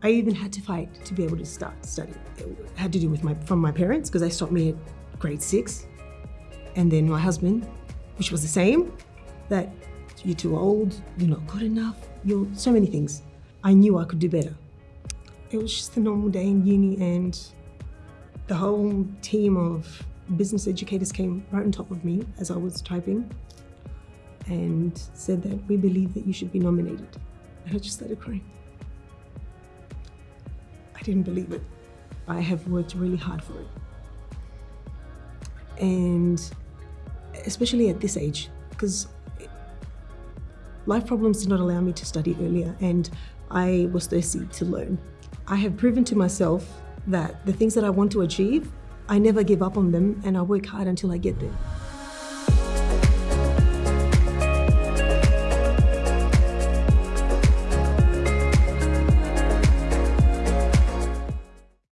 I even had to fight to be able to start studying. It had to do with my from my parents because they stopped me at grade six. And then my husband, which was the same, that you're too old, you're not good enough, you're so many things. I knew I could do better. It was just a normal day in uni and the whole team of business educators came right on top of me as I was typing and said that we believe that you should be nominated. And I just started crying. I didn't believe it. I have worked really hard for it. And especially at this age, because life problems did not allow me to study earlier and I was thirsty to learn. I have proven to myself that the things that I want to achieve, I never give up on them and I work hard until I get there.